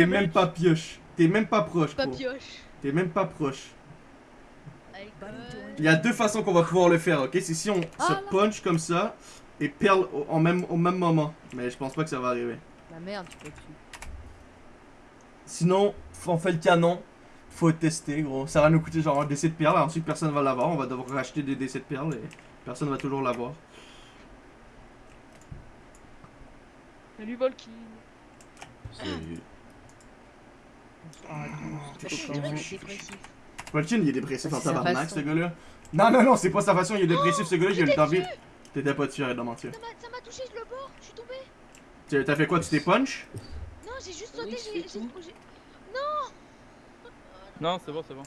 t'es même pas pioche. T'es même pas proche, Pas gros. pioche. T'es même pas proche. Il y a deux façons qu'on va pouvoir le faire, ok? C'est si on Ah, se punch comme ça et perle au, en même, au même moment. Mais je pense pas que ça va arriver. La merde, tu peux dessus. Sinon, on fait le canon. Faut tester, gros. Ça va nous coûter genre un décès de perles. Ensuite, personne va l'avoir. On va devoir racheter des décès de perles et personne va toujours l'avoir. Salut Volky. C'est- Je suis dépressif. Volkin, il est dépressif en tabarnak, ce gars-là. Non, non, non, c'est pas sa façon. Il est dépressif, ce gars-là. J'ai eu le temps vite. T'étais pas dessus, arrête de mentir. Ça m'a- Ça m'a touché, je le bord, je suis tombé. T'as fait quoi? Tu t'es punch? Non, j'ai juste sauté, j'ai. j'ai- Non, c'est bon, c'est bon.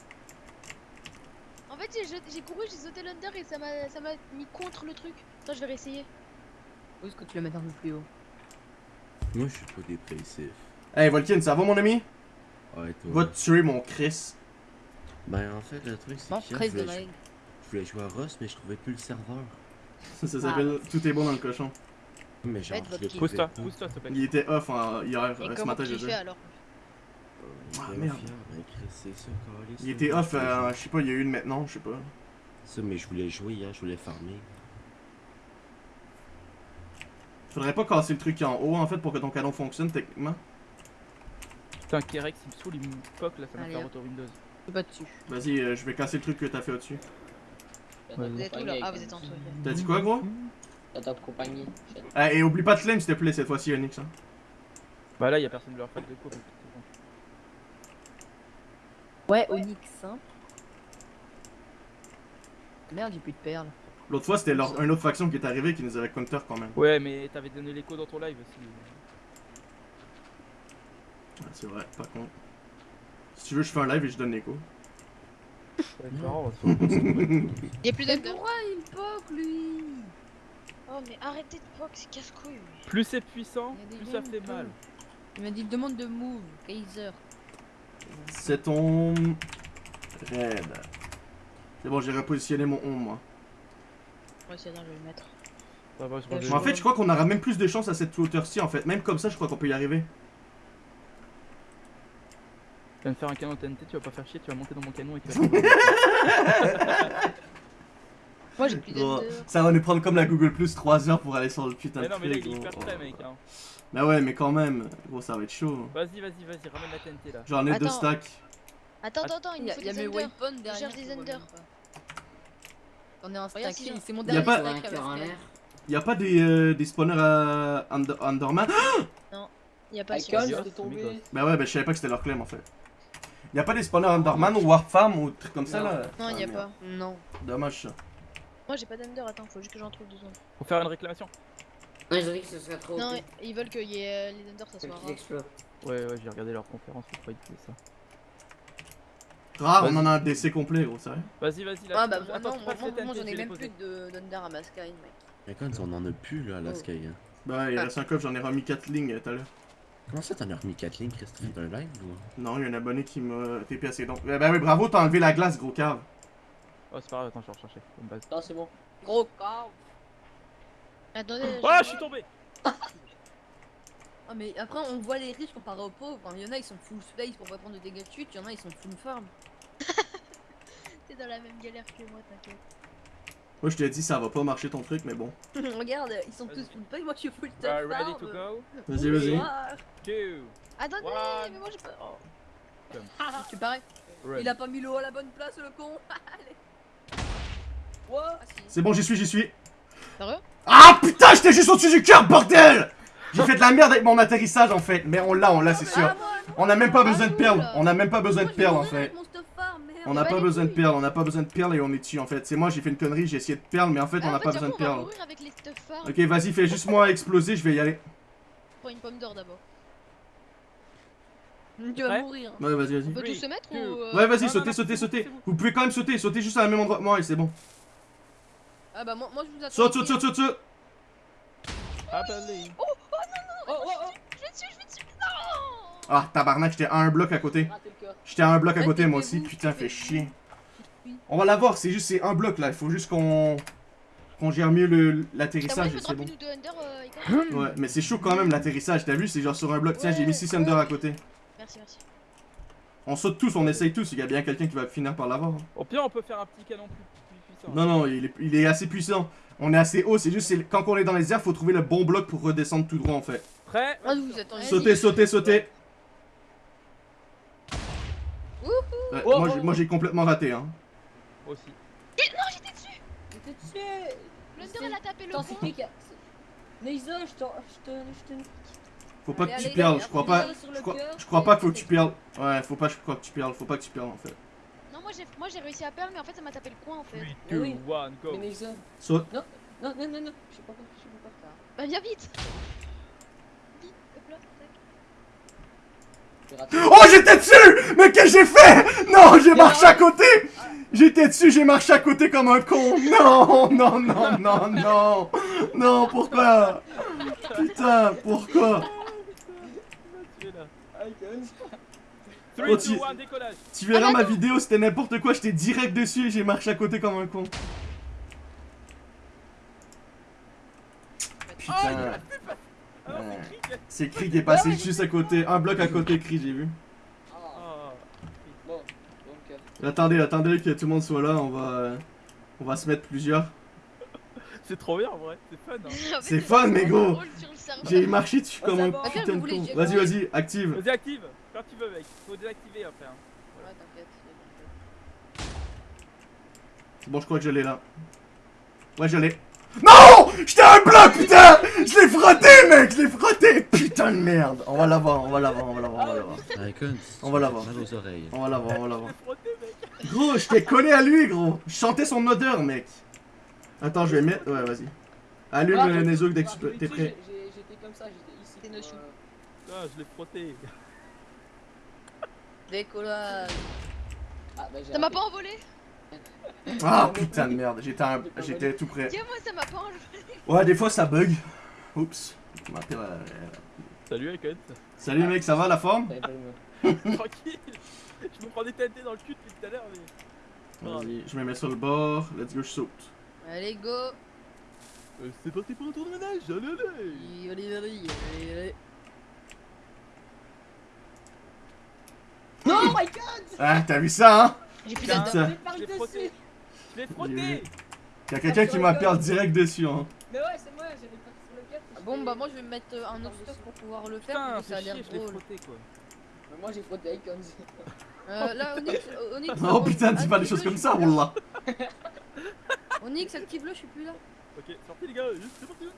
En fait, j'ai couru, j'ai sauté l'under et ça m'a ça m'a mis contre le truc. Attends, je vais réessayer. Où est-ce que tu le mets un peu plus haut? Moi, je suis pas dépressif. Hey, Volkin, ça va, mon ami? Ouais, toi. Va te tuer, mon Chris. Ben, en fait, le truc, c'est que Chris je voulais, Meg. je voulais jouer à Rust, mais je trouvais plus le serveur. Ça, ça s'appelle Tout est bon dans le cochon. Mais genre, je trouvais Pousse-toi, pas. pousse-toi, s'il te plaît. Il était off en- hier, Et euh, ce matin, dire. alors Euh, Ah, il merde. ben, Chris, c'est ça, câlisse, Il là. était off, euh, jouer. je sais pas, il y a eu une maintenant, je sais pas. Ça, mais je voulais jouer hier, je voulais farmer. Faudrait pas casser le truc en haut, en fait, pour que ton canon fonctionne, techniquement. Putain, Kerex, il me saoule, il me poque là, ça m'a fait hop. retour Windows. Je pas dessus. Vas-y, euh, je vais casser le truc que t'as fait au-dessus. Vous êtes où là Ah, vous êtes en dessous. T'as dit quoi, gros? T'as ta compagnie. Ah, et oublie pas de flame, s'il te plaît, cette fois-ci, Onyx. Hein. Bah là, y'a personne de leur fac de cours. Ouais, Onyx, hein. Merde, j'ai plus de perles. L'autre fois, c'était leur- une autre faction qui est arrivée qui nous avait counter quand même. Ouais, mais t'avais donné l'écho dans ton live aussi. Ouais, c'est vrai, par contre. Si tu veux, je fais un live et je donne pas savoir. Il y a plus d'under. pourquoi il poke lui Oh, mais arrêtez de poke, c'est casse-couille. Plus c'est puissant, plus ça fait mal. Il m'a dit demande de move, Kaiser. C'est ton. Raid. C'est bon, j'ai repositionné mon on, moi. Ouais, c'est bien, je vais le mettre. Ça va, je en fait, je crois qu'on aura même plus de chance à cette hauteur-ci, en fait. Même comme ça, je crois qu'on peut y arriver. Tu viens de faire un canon TNT, tu vas pas faire chier, tu vas monter dans mon canon et tu vas. Moi, j'ai plus Gros, d'under. ça va nous prendre comme la Google Plus 3 heures pour aller sur le putain mais de non, mais là, truc. il est hyper prêt, mec. Hein. Bah ouais, mais quand même. Gros, ça va être chaud. Vas-y, vas-y, vas-y, ramène la TNT là. J'en ai deux stacks. Attends, attends, attends, il y me a, y mes weapons derrière. cherche des. J'en ai un Regarde stack, c'est mon dernier pas- stack Un à cœur en la l'air. Y a pas des, euh, des spawners à Under- Underman Il y a pas tombé. Bah ouais, bah je savais pas que c'était leur claim en fait. Y a pas des spawners Underman ou Warfarm ou trucs comme ça là Non, il y a Ah, pas. Non. Dommage ça. Moi, j'ai pas d'under, attends, faut juste que j'en trouve deux secondes. Faut faire une réclamation. Non, ils ont dit que ce serait trop. Non, ils veulent qu'il y ait euh, les unders, ça soit qu'ils rare. explosent. Ouais, ouais, j'ai regardé leur conférence, je crois qu'ils faisaient ça. Rare, on Vas-y. en a un DC complet gros, sérieux. Vas-y, vas-y, là. Ah bah moi Attends, non, moi, j'en je ai même plus de- d'under à ma sky, mec. Mais quand on en a plus là à la Oh. Sky. Hein. Bah il Ah. reste un coffre, j'en ai remis 4 lignes tout à l'heure. Comment ça, t'en as remis 4 lignes, Christophe, d'un live ou? Non, il y a un abonné qui m'a TP assez donc. Bah oui, bravo, t'as enlevé la glace, gros cave. Oh, c'est pas grave, attends, je vais rechercher. Non, c'est bon. Gros corps. Attendez, Oh, je- je suis tombé Ah mais après on voit les riches comparé aux pauvres. Enfin, il y en a ils sont full space pour pas prendre de dégâts de chute, il y en a ils sont full farm. T'es dans la même galère que moi, t'inquiète. Moi je t'ai dit ça va pas marcher ton truc, mais bon. Regarde, ils sont tous full space, moi je suis full Uh, tough Ready farm. to go? Vas-y, vas-y. Two Attendez, mais moi j'ai pas. Oh. Tu parais Run. Il a pas mis l'eau à la bonne place le con ah. C'est bon, j'y suis, j'y suis. Sérieux? Ah putain, j'étais juste au-dessus du cœur, bordel J'ai fait de la merde avec mon atterrissage en fait, mais on l'a, on l'a, c'est sûr. Ah, moi, On a même pas Ah, besoin de perles, on a même pas besoin de perles en fait. mon stuff farm, merde. On n'a bah, pas besoin de perles, on n'a pas besoin de perles et on est dessus en fait. C'est moi, j'ai fait une connerie, j'ai essayé de perles, mais en fait, on Ah, n'a pas besoin de perles. Ok, vas-y, fais juste moi exploser, je vais y aller. Prends une pomme d'or d'abord. Tu vas mourir. Ouais, vas-y, vas-y. On peut tous se mettre ou. euh, Ouais, vas-y, non, sautez, non, sautez, sautez. Vous pouvez quand même sauter, sautez juste à la même endroit que moi et c'est bon. Ah bah moi, moi je vous attends. Saute, saute, saute, saute, saute. Happily. Oh, oh, oh Je vais dessus, je vais dessus. Non Ah, tabarnak, j'étais à un bloc à côté. J'étais à un bloc à côté moi aussi, putain, fait chier. On va l'avoir, c'est juste, c'est un bloc là, il faut juste qu'on. qu'on gère mieux l'atterrissage c'est bon. euh, Ouais, mais c'est chaud quand même l'atterrissage, t'as vu, c'est genre sur un bloc. Tiens, j'ai mis 6 under à côté. Merci. merci. On saute tous, on essaye tous, il y a bien quelqu'un qui va finir par l'avoir. Au pire, on peut faire un petit canon plus, plus puissant. Non, non, il est, il est assez puissant. On est assez haut, c'est juste c'est- quand on est dans les airs, faut trouver le bon bloc pour redescendre tout droit en fait. Prêt? Ah, vous êtes en Sauter, sauter, sauter. Wouhou Ouais, Oh, moi, oh, j'ai- oh. j'ai complètement raté hein. Moi aussi. J'étais dessus Blunder, elle a tapé le pont. Neisa, je te... Je te... Je te... Faut pas Allez, que tu allez, perles, je crois pas. le Je crois, je crois pas qu'il faut que et- tu perles. Ouais, faut pas je crois que tu perles, faut pas que tu perles en fait. Non, moi j'ai moi, j'ai réussi à perdre, mais en fait, ça m'a tapé le coin en fait. 3, Mais 2, oui. 1, go. Mais. Saute. Non, non, non, non, je sais pas quoi, je sais pas quoi Bah, viens Vite, hop là, tac. faire. Oh j'étais dessus Mais qu'est-ce que j'ai fait Non, j'ai marché à côté J'étais dessus, j'ai marché à côté comme un con Non, non, non, non, non Non, pourquoi? Putain, pourquoi? Tu es là. Ah, Icons. 3, Oh, 2, tu- 1, décollage. Tu verras Ah, ma vidéo, c'était n'importe quoi, j'étais direct dessus et j'ai marché à côté comme un con. Putain, Ouais. C'est Krieg. qui est passé juste à côté, un bloc à côté Krieg, j'ai vu. Ah, Ah. Attendez, attendez que tout le monde soit là, on va, on va se mettre plusieurs. C'est trop bien en vrai, c'est fun. Hein. C'est fun, mais gros. J'ai marché dessus comme ça un putain de con. Vas-y, vas-y, active. Vas-y, active. Quand tu veux, mec. Faut désactiver après. Hein. Ouais, t'inquiète. C'est bon, je crois que je l'ai là. Ouais, je l'ai. Non J'étais un bloc, putain Je l'ai frotté, mec Je l'ai frotté Putain de merde On va l'avoir, on va l'avoir, on va l'avoir, on va l'avoir. On va l'avoir. On va l'avoir, on va. Gros, je t'ai collé à lui, gros Je sentais son odeur, mec Attends, je vais mettre... Ouais, vas-y. Allume ah, le Nezuko dès que tu peux- tu t'es prêt. J'étais comme ça, j'étais ici. Euh, Putain, je l'ai frotté. Décollage. Ah, bah, j'ai Ça m'a pas envolé? Ah, putain de merde, j'étais un- j'étais tout prêt. Tiens, moi, ça m'a pas enlevé. Ouais, des fois ça bug. Oups. Euh, Salut, Icon. Salut mec, ça va la forme? Tranquille. Je me prends des TNT dans le cul depuis tout à l'heure, mais. Vas-y, je me mets sur le bord. Let's go, je saute. Allez, go. Euh, c'est parti pour un tour de ménage, allez, allez. Allez, allez, allez, allez. Non, my god Ah, t'as vu ça, hein? J'ai plus. J'ai par dessus. Je l'ai J'ai frotté. Y'a quelqu'un qui m'appelle direct dessus, hein. Mais ouais, c'est moi, j'avais pas sur le cœur. Ah Bon, bah, moi, je vais me mettre euh, un autre stuff pour pouvoir le faire, Putain, parce que ça a l'air drôle. frotté quoi. Mais moi, j'ai frotté Icons. Euh, là, Onyx, euh, Onyx. Oh putain, dis pas des choses comme ça, wallah. Onyx, active-le, je suis plus là. Ok, sortez les gars, c'est parti le.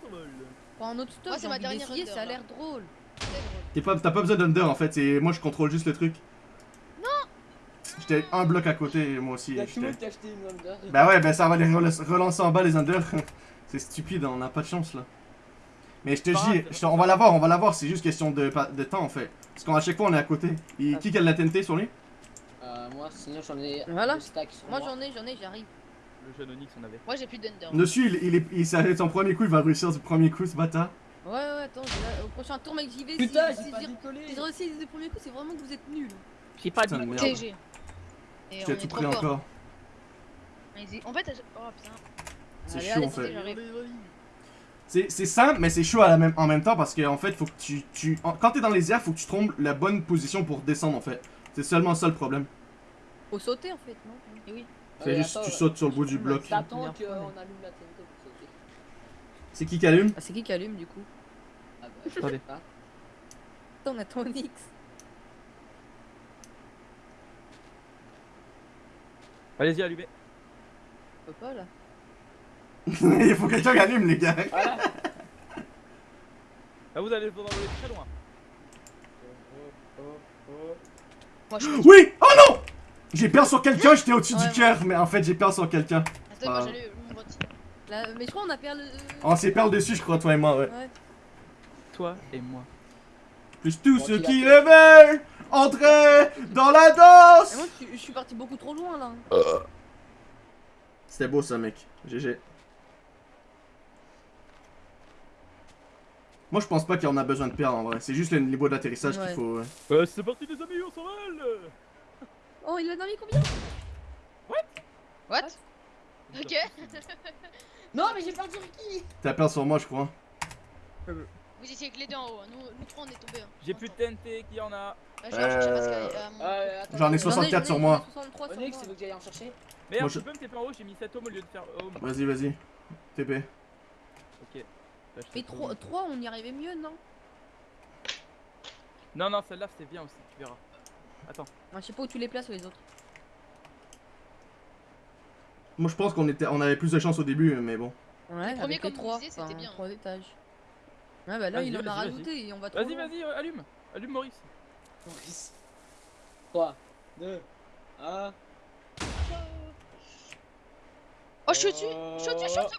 Prends un autre stuff, c'est ma dernière ça a l'air drôle. T'es pas- T'as pas besoin d'under en fait, c'est moi je contrôle juste le truc. J'étais un bloc à côté, moi aussi. Y'a tout le j'étais- monde qui a acheté une Wonder. Bah ouais, bah ça va les rel- relancer en bas les under. c'est stupide, on a pas de chance là. Mais je te dis, on va l'avoir, on va l'avoir, c'est juste question de, de temps en fait. Parce qu'à chaque fois on est à côté. Et Ah. qui a de la TNT sur lui? Euh, moi, sinon, j'en ai Voilà. sur Moi, moi. j'en ai, j'en ai, j'arrive. Le jeune Onyx on avait. Moi, j'ai plus d'under. Dessus, il, il est, il, être son premier coup, il va réussir du premier coup ce bâtard. Ouais, ouais, attends, au prochain tour, mec, j'y vais. Putain, si, j'ai si, pas si, décollé. si premiers coups, c'est vraiment que vous êtes nuls. J'ai pas de. TG. Et est tout fort. encore. En fait, oh putain. C'est chaud en fait. j'arrive. C'est c'est simple, mais c'est chaud à la même, en même temps parce qu'en fait, faut que tu, tu en- quand t'es dans les airs, faut que tu trompes la bonne position pour descendre en fait. C'est seulement ça le problème. Faut sauter en fait, non? Et oui. C'est juste attends, tu sautes sur le bout du bloc. T'attends qu'on allume la TNT pour sauter. C'est qui qui allume? Ah, c'est qui qui allume du coup? Ah bah, je Attendez. sais pas. Attends, on attend Onyx. Allez-y, allumez. Faut pas là. Il faut quelqu'un qui allume les gars. Voilà. Là vous allez vous en aller très loin. Moi, je. Oui Oh non J'ai perdu sur quelqu'un, j'étais au-dessus Ouais, du cœur, mais en fait j'ai perdu sur quelqu'un. Attends, moi, Ah. j'allais mon vote. Là, mais je crois qu'on a perdu. le- On s'est perdu dessus, je crois, toi et moi, ouais. Ouais. Toi et moi. Plus tous Bon, ceux tu qui le veulent entrer dans la Et danse moi, je, suis- je suis parti beaucoup trop loin là. C'était beau ça, mec. GG. Moi je pense pas qu'on a besoin de perdre en vrai, c'est juste le niveau d'atterrissage Ouais. qu'il faut. ouais. Euh, c'est parti les amis, on s'envole Oh, il en a mis combien? What? Ok. Non, mais j'ai perdu Ricky T'as perdu sur moi, je crois. Vous étiez avec les deux en haut, hein. nous, nous trois on est tombés. Hein. J'ai plus de TNT, qui en a Bah, que. Euh, euh, Euh, attends, J'en ai J'en ai- 64 sur moi. j'en ai 63 sur Onyx, que j'aille en chercher Merde, je- peux me taper en haut, j'ai mis 7 home au lieu de faire home. Vas-y, vas-y. TP. Ok. Bah, Mais tape 3, home. 3 on y arrivait mieux, non? Non, non, celle-là c'est bien aussi, tu verras. Attends. Je sais pas où tu les places les autres. Moi, je pense qu'on était, on avait plus de chance au début, mais bon. Ouais, premier, comme les vous 3, disiez, c'était bien. 3 étages. Ouais, bah là, Vas-y, il en a rajouté et on va trop Vas-y, vas-y, allume. Allume Maurice. Maurice. 3, 2, 1. Oh, je suis au-dessus Je suis au-dessus, je suis au-dessus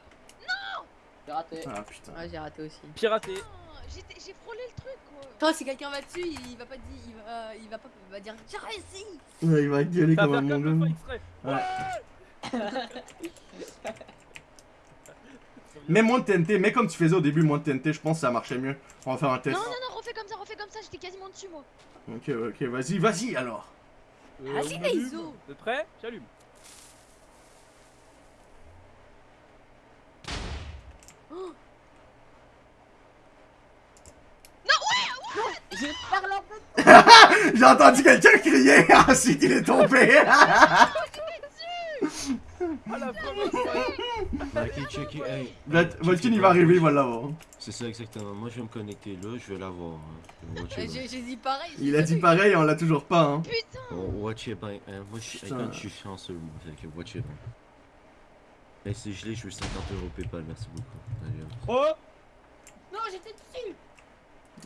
J'ai raté. Ah putain. Ouais, j'ai raté aussi. Piraté. Ah, J'ai frôlé le truc quoi Toi, si quelqu'un va dessus, il va pas dire, il va, il va pas, il va dire, j'ai réussi. Ouais, il va gueuler comme un mongol. exprès. Mets moins de TNT, mets comme tu faisais au début, moins de TNT, je pense que ça marchait mieux. On va faire un test. Non, non, non, refais comme ça, refais comme ça, j'étais quasiment dessus moi Ok, ok, vas-y, vas-y alors. Euh, Vas-y. Naizo. T'es prêt J'allume. J'ai parlé en fait. J'ai entendu quelqu'un crier, ensuite il est tombé. it il va arriver, il va l'avoir. C'est ça exactement. Moi je vais me connecter là, je vais l'avoir. hein. Euh, J'ai dit pareil. Il a dit pareil, on l'a toujours pas, hein. Putain Oh, watch it bien. hein. Moi je suis Putain. quand je suis chanceux, moi. Fait que watch it. Hey, c'est gelé, je veux 50 euros PayPal, merci beaucoup. Oh Non, j'étais dessus.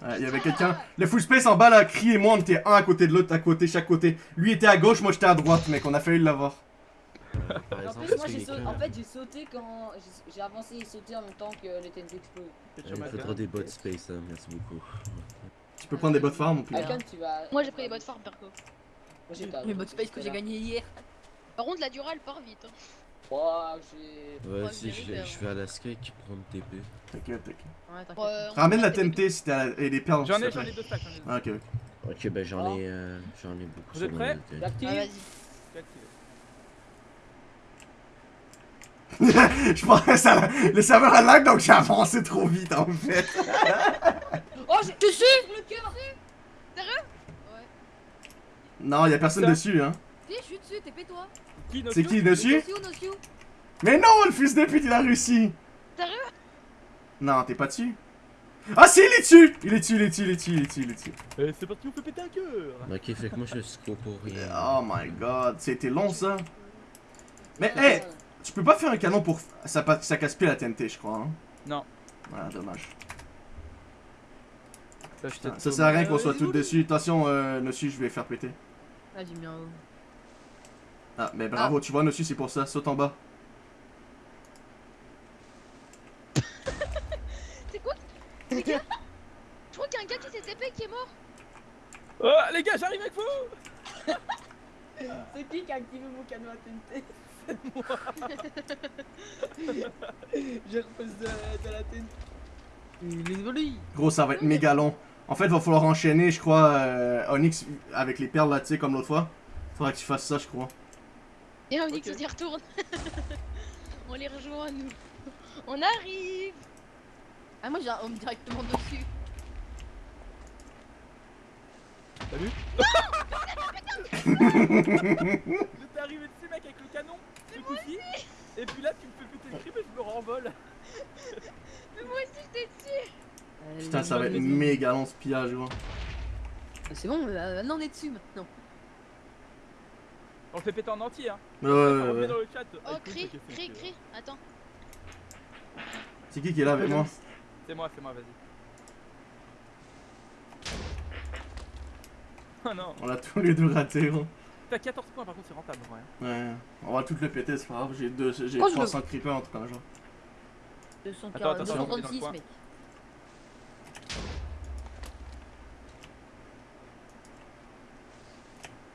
Ouais, Il y avait quelqu'un. Le full space en bas là, criez-moi, on était un à côté de l'autre, à côté, chaque côté. Lui était à gauche, moi j'étais à droite, mec, on a failli l'avoir. Euh, En plus, moi sauté, en fait, j'ai sauté quand j'ai- avancé et sauté en même temps que les TNT explosent. Il faudra des bots space, hein. merci beaucoup. Tu peux prendre des bottes farm ou plus Alcon, tu vas. Moi j'ai pris les bottes farm perco. Moi j'ai pas. Les modes space que j'ai gagné hier. Par contre la durale part vite. Hein. Oh, j'ai. Ouais, Ouais, si je, vais à la sky qui prend le TP. T'inquiète, t'inquiète. Ouais, on Ramène la des TNT si t'as et les perles. J'en ai, j'en ai deux stacks, j'en ai deux. Ah, ok, ok. Ok, ben j'en Oh. ai, euh, j'en ai beaucoup. Vous êtes prêts. J'active. Ah, vas-y. J'ai activé. Je pense que ça, le serveur a lag donc j'ai avancé trop vite en fait. Oh, j'ai dessus le cœur. Non, y'a personne dessus hein. Si, je suis dessus. Qui C'est qui dessus? Mais non, le fils de pute il a réussi. Sérieux? Non, t'es pas dessus. Ah si, il est dessus Il est dessus, il est dessus, il est dessus, il est dessus, il est dessus. Euh, c'est parti, on peut péter un cœur Ok, fait que moi je score pour rien. Oh my god, c'était long ça. Mais hey, tu peux pas faire un canon pour... Ça, casse plus la TNT je crois hein. Non. Ah, dommage. Je Ça sert à rien qu'on soit tous dessus. Attention, euh, Nossu, je vais faire péter. Ah, j'ai mis un haut. Ah, mais bravo, tu vois, Nossu, c'est pour ça. Saute en bas. C'est quoi? Les gars Je crois qu'il y a un gars qui s'est TP qui est mort. Oh, les gars, j'arrive avec vous C'est qui qui a activé mon canon à TNT J'ai repoussé de, de la est joli. Gros, ça va être méga long. En fait, va falloir enchaîner, je crois, euh, Onyx avec les perles là, tu sais, comme l'autre fois. Faudra que tu fasses ça, je crois. Et on dit Ok. qu'on y retourne. on les rejoint nous. On arrive Ah, moi j'ai un home directement dessus. Salut J'étais arrivé dessus, mec, avec le canon, ce coup-ci, et puis là, tu me fais péter le crime et je me renvole. Mais moi aussi j'étais dessus Euh, Putain, ça va être méga long ce pillage, gros. C'est bon, euh, maintenant on est dessus maintenant. On le fait péter en entier, hein. Ouais, ouais, ouais, On met ouais. dans le chat. Oh cri, cri, cri Attends. C'est qui qui est là avec moi C'est moi, c'est moi, vas-y. Oh non, On a tous les deux raté, gros. T'as 14 points, par contre, c'est rentable, ouais. Ouais. On va tout le péter, c'est pas grave. J'ai deux, j'ai Oh, je 300 creepers en tout cas, genre. 240, Attends, attends, attends, 236 dans le mec.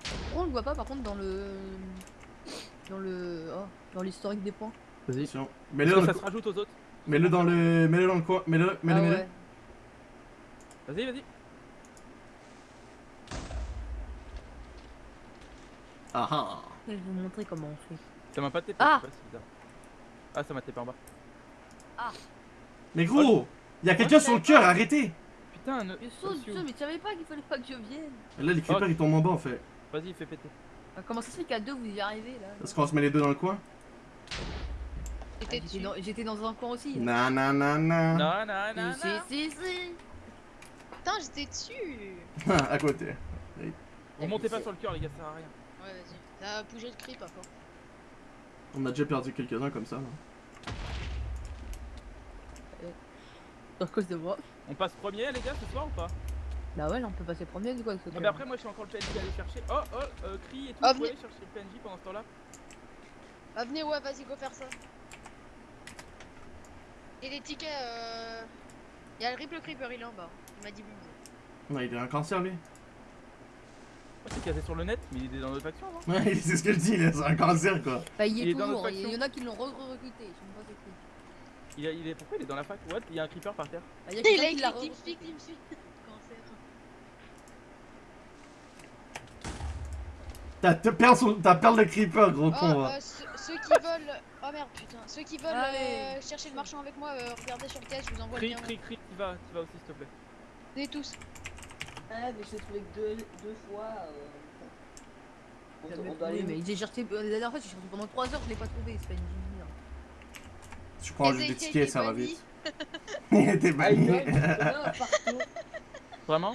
Pourquoi on le voit pas par contre dans le. Dans le. Oh, dans l'historique des points Vas-y. Attention. Mets-le dans, ça le se rajoute aux autres. mets-le dans le. Mets-le dans le coin. Mets-le, mets-le, Ah mets-le. ouais. Vas-y, vas-y. Ah ah. Je vais vous montrer comment on fait. Ça m'a pas tapé, Ah pas, c'est bizarre. Ah, ça m'a tapé en bas. Mais gros Il y a quelqu'un sur le cœur, arrêtez Putain, ne... Je saute, saute, mais tu savais pas qu'il fallait pas que je vienne. Là, les creepers, ils tombent en bas, en fait. Vas-y, fais péter. Ah, Comment ça se fait qu'à deux vous y arrivez là Est-ce qu'on se met les deux dans le coin J'étais Ah, dans, un coin aussi. là. Na na na na. Non, non, non, Si, si, si. Putain, j'étais dessus. à côté. Vous montez pas sur le cœur, les gars, ça sert à rien. Ouais, vas-y. Ça a bougé de creep encore. On a déjà perdu quelques-uns comme ça. là. À cause de moi. On passe premier, les gars, ce soir ou pas Bah ouais, là on peut passer premier du coup avec ce Non, mais après, moi, je suis encore le PNJ à aller chercher. Oh, oh, euh, cri et tout. Ah, Vous pouvez venez. aller chercher le PNJ pendant ce temps-là Bah, venez, ouais, vas-y, go faire ça. Et les tickets, euh. Y'a le Ripple Creeper, il est en bas. Il m'a dit bonjour. Ouais, il a un cancer, lui. Oh, c'est casé sur le net, mais il est dans notre faction, non Ouais, c'est ce que je dis, là, c'est un cancer, quoi. Bah il y Il est est dans toujours, il y en a qui l'ont re-recruté, je sais même pas c'est qui. il, a- il est... Pourquoi il est dans la fac? What? Il y a un creeper par terre. Bah, il y a Il a écrit. T'as perle de creeper, gros Oh, con, euh, ceux, ceux qui veulent. Oh merde, putain. Ceux qui veulent euh, chercher le marchand avec moi, euh, regardez sur le caisse, je vous envoie le Cri, lien. cri, cri, tu vas, tu vas aussi, s'il te plaît. Venez tous. Ah, mais je l'ai trouvé que deux, deux fois. Euh... On, on doit aller. mais j'ai cherché, euh, la dernière fois j'ai cherché pendant 3 heures, je l'ai pas trouvé, c'est pas une génie. Tu prends juste des tickets, ça est va vite. Il était Ah, banni. il y en a il y en a un partout. Vraiment?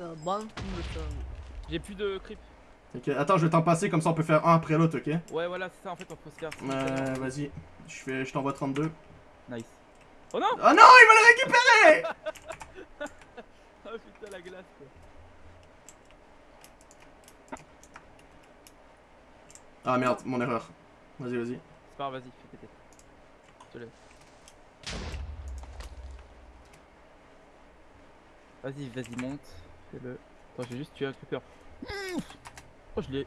Euh, temps. J'ai plus de creep. Ok, attends, je vais t'en passer, comme ça on peut faire un après l'autre, ok? Ouais, voilà, c'est ça en fait, on peut se faire. Euh, vas-y. Je fais, je t'envoie 32. Nice. Oh non Oh non, il va le récupérer Oh putain, la glace quoi. Ah merde, mon erreur. Vas-y, vas-y. C'est pas grave, vas-y, fais péter. Je te laisse. Vas-y, vas-y, monte. Fais-le. Attends, j'ai juste tué un creeper. Oh, je l'ai.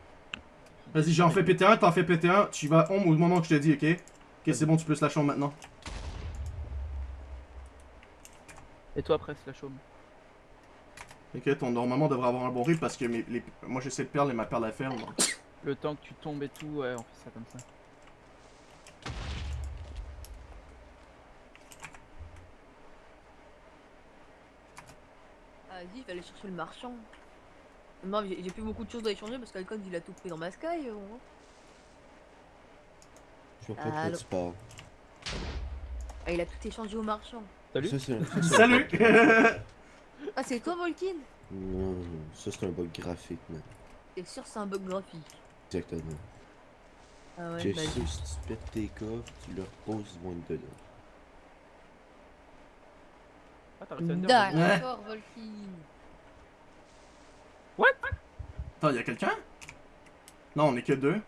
Vas-y, j'en fais péter un, t'en fais péter un. Tu vas home au moment que je te dis, ok Ok, c'est bon, tu peux se la chambre maintenant. Et toi après, slash home. Ok, ton normalement devrait avoir un bon rythme parce que mes, les, moi j'ai cette perle et ma perle à faire. donc. Le temps que tu tombes et tout, ouais, on fait ça comme ça. Ah, vas-y, vais aller chercher le marchand. Non, j'ai plus beaucoup de choses à échanger parce qu'Alcon il a tout pris dans ma sky. bon. Je vois pas de. Ah, il a tout échangé au marchand. Salut Ça, ça. Ah, c'est toi, Volkin Non, non, ça c'est un bug graphique, man. T'es sûr que c'est un bug graphique? Exactement. Ah ouais, Tu bah, sais, si tu pètes tes coffres, tu leur poses, vont être dedans. Ah, t'as réussi à me dire. Ouais. D'accord, Volkin. Attends, y'a quelqu'un? Non, on est que deux.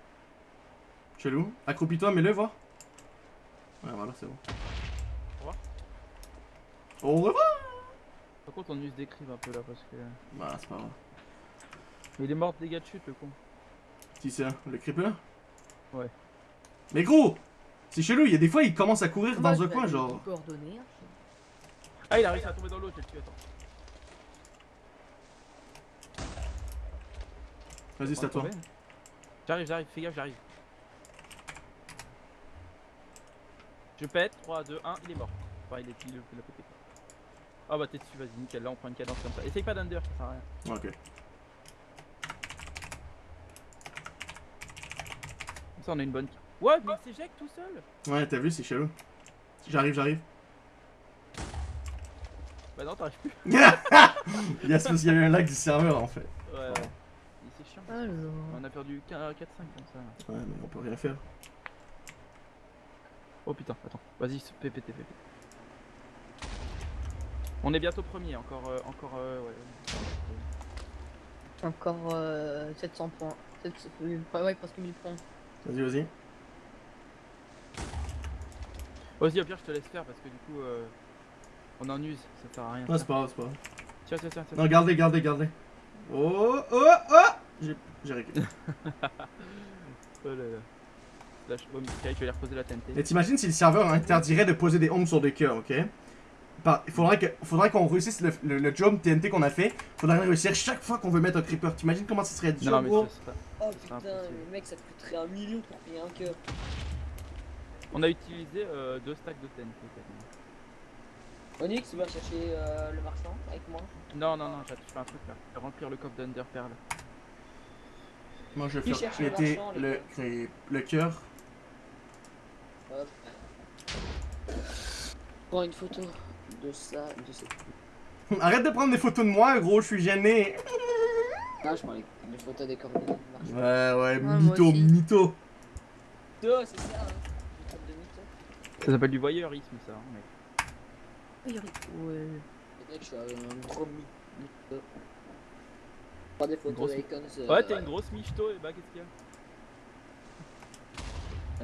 Chelou. Accroupis-toi, mets-le, voir. Ouais, voilà, c'est bon. Au revoir. Au revoir Par contre, on use des crives un peu là parce que. Bah, c'est pas grave. Mais il est mort de dégâts de chute, le con. Qui c'est Le creeper? Ouais. Mais gros C'est chelou, il y a des fois il commence à courir Moi, dans un coin, genre. hein. Ah, il a réussi à tomber dans l'eau, je vais le tuer, attends. Vas-y, c'est à toi. J'arrive, j'arrive, fais gaffe, j'arrive. Je pète, 3, 2, 1, il est mort. Enfin, il est il, il a pété. Ah bah t'es dessus, vas-y, nickel, là on prend une cadence comme ça. Essaye pas d'under, ça sert à rien. Ok. Comme ça on a une bonne. What Mais il s'éjecte tout seul Ouais, t'as vu, c'est chelou. J'arrive, j'arrive. Bah non, t'arrives plus. yes, parce qu'il y avait un lag du serveur en fait. Ouais, ouais. Il- C'est chiant. Alors. On a perdu 4-5 comme ça. Ouais, mais on peut rien faire. Oh putain, attends, vas-y, PPT, PPT. On est bientôt premier, encore, euh, encore, euh, ouais. Encore euh, 700 points. 700, ouais, presque 1000 points. Vas-y, vas-y. Vas-y, au pire, je te laisse faire parce que du coup, euh, on en use, ça sert à rien. Non, c'est pas grave, c'est pas grave. Tiens, tiens, tiens, tiens. Non, gardez, gardez, gardez. Oh, oh, oh J'ai j'ai récupéré. Oh là là. Slash home, Sky, je vais aller reposer la TNT. Mais t'imagines si le serveur interdirait de poser des homes sur des cœurs, ok? Il faudrait que- faudrait qu'on réussisse le, le- le job TNT qu'on a fait. Faudrait réussir chaque fois qu'on veut mettre un creeper. T'imagines comment ça serait dur, Non, mais pas. Oh putain, le mec, ça te coûterait un million pour payer un cœur. On a utilisé euh, deux stacks de ten. Onyx, tu vas chercher euh, le marchand avec moi Non, non, non, je fais un truc là. Je vais Remplir le coffre d'Under Pearl. Moi, je vais faire le le, le cœur. Hop. Prends une photo de ça, de cette. Arrête de prendre des photos de moi, gros, je suis gêné. Ah, je prends les, les photos des coordonnées. Ouais, ouais, moi mytho, mytho. Deux, c'est ça, hein. De mytho. Ça s'appelle du voyeurisme ça. hein, mec. Ouais. Le mec, je suis un gros my- mytho. Prends des photos Grosse- d'Icons. Euh, Ouais, t'es une grosse michto et bah qu'est-ce qu'il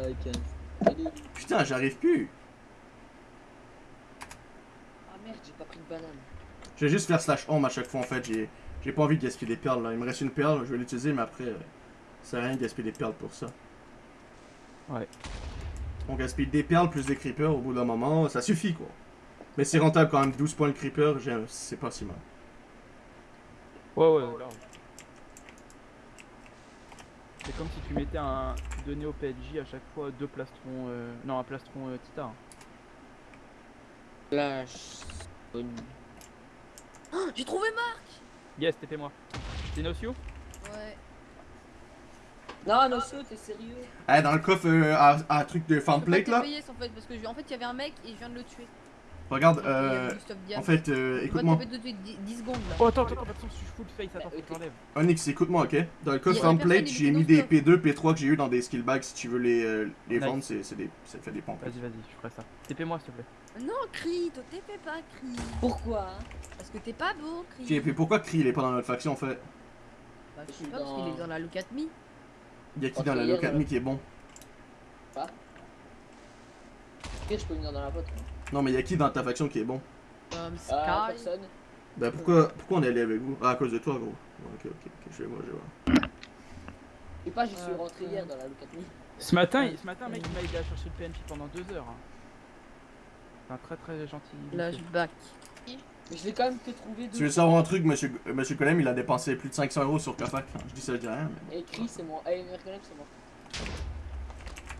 y a? Icons. Putain, j'arrive plus. Merde, j'ai pas pris de banane. Je vais juste faire slash home à chaque fois en fait. J'ai j'ai pas envie de gaspiller des perles là. Il me reste une perle, je vais l'utiliser, mais après, euh, ça sert à rien de gaspiller des perles pour ça. Ouais. On gaspille des perles plus des creepers au bout d'un moment, ça suffit quoi. Mais c'est rentable quand même, 12 points le creeper, c'est pas si mal. Ouais, ouais, là. C'est comme si tu mettais un. Tu donnais au PNJ à chaque fois deux plastrons. euh, Non, un plastron euh, Tita. hein. Oh, J'ai trouvé Marc Yes, t'es moi. C'est Nosio Ouais. Non, Nosso, t'es sérieux? Eh, dans le coffre euh, à, à truc de farm Je peux plate pas là, payer, en fait, parce que je- en fait, il y avait un mec et je viens de le tuer. Regarde, euh, en fait, euh, Je écoute-moi. te taper tout de suite 10 10 secondes là. Oh, attends, attends, attends, je suis full face, attends, Bah, faut que j'enlève. Onyx, écoute-moi, ok? Dans le coffre Y a farm personne, plate, il j'ai mis des stop. P2, P3 que j'ai eu dans des skill bags. Si tu veux les, euh, les Nice. vendre, c'est c'est des, ça fait des pompes. Vas-y, vas-y, je ferai ça. TP-moi s'il te plaît. Non, Cri, toi t'es fait pas, Cri. Pourquoi? Parce que t'es pas beau, Ok, Cri. puis pourquoi Cree il est pas dans notre faction en fait? Bah, je Je sais pas, parce qu'il est dans la look at me. Y'a qui Ok, dans la hier, Locademy euh, qui est bon? Pire, je peux venir dans la vôtre. Non, mais y'a qui dans ta faction qui est bon? Ah, Sky. personne. Ben pourquoi, pourquoi on est allé avec vous? Ah, à cause de toi, gros. Ok, ok, ok, je vais voir, je vais voir. Et pas, j'y suis Ah, rentré putain. hier dans la locaterie. Ce matin, ce matin, mec, il m'a aidé à chercher le PNJ pendant deux heures. hein. C'est un très très gentil. Flashback. Mais je l'ai quand même que trouvé deux Tu veux savoir un truc, monsieur, euh, monsieur Colem, il a dépensé plus de 500 euros sur Kafak. Je dis ça, je dis rien, mais. Et Chris, c'est moi. Et c'est moi.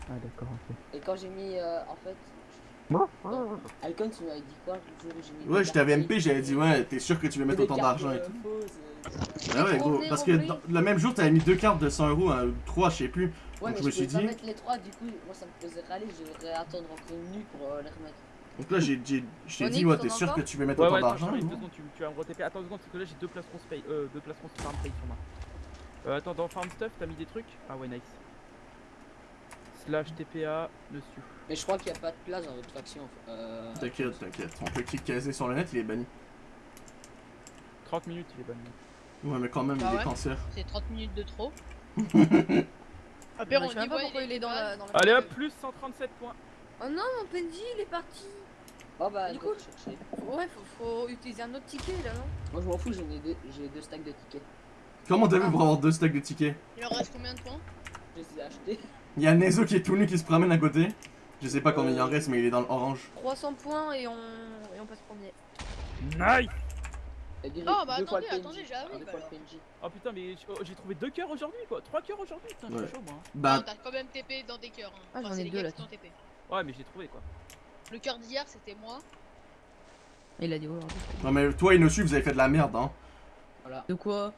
Ah, d'accord, ok. Et quand j'ai mis, euh, en fait. Alcon, tu m'avais dit quoi? Le jour où j'ai mis. Ouais, des je t'avais cartes MP, j'avais dit, ouais, t'es sûr que tu veux et mettre autant d'argent et tout. euh. Bah ouais, gros, parce que le même jour, t'avais mis deux cartes de 100 euros, ou 3, je sais plus. Ouais, Donc, mais je me suis dit- mettre les trois, du coup, moi ça me faisait râler, je devrais attendre encore une nuit pour euh, les remettre. Donc là, j'ai, je t'ai dit, ouais, t'es sûr que tu veux mettre Ouais, autant ouais, attends, d'argent secondes, tu, tu vas me re-TP. Attends deux secondes, parce que là j'ai deux placerons space, euh, deux placerons farm play sur moi. Euh, attends, dans farm stuff, t'as mis des trucs? Ah ouais, nice. Slash TPA dessus. Mais je crois qu'il n'y a pas de place dans votre faction. Euh... T'inquiète, t'inquiète. On peut cliquer caser sur le net, il est banni. 30 minutes, il est bon. Ouais, mais quand même, Ah il est cancer. C'est 30 minutes de trop. Après, je on pas pourquoi il est dans la. Dans la Allez hop, plus 137 points. Oh non, mon PNJ il est parti. Bon bah, Du coup- chercher. Ouais, faut, faut utiliser un autre ticket là, non? Moi je m'en fous, j'en ai deux, j'ai deux stacks de tickets. Comment t'as vu Ah. pour avoir deux stacks de tickets? Il en reste combien de points? Je les ai achetés. Il y a Nezo qui est tout nu qui se promène à côté. Je sais pas combien il en reste, mais il est dans l'orange. 300 points et on, et on passe premier. Nice Oh, bah attendez, attendez, PNJ. Oh putain, mais oh, j'ai trouvé deux cœurs aujourd'hui quoi, trois cœurs aujourd'hui, putain, Ouais. chaud moi. hein. Bah, Non, t'as quand même TP dans des cœurs. Hein. Ah, j'en c'est ai les deux, gars là, qui t'ont TP. Ouais, mais j'ai trouvé quoi. Le cœur d'hier, c'était moi. Il a dit aujourd'hui. non mais toi et Nossu, vous avez fait de la merde, hein. Voilà. De quoi?